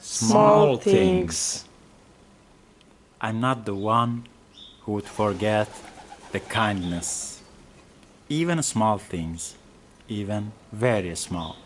small things. I'm not the one who would forget the kindness. Even small things, even very small.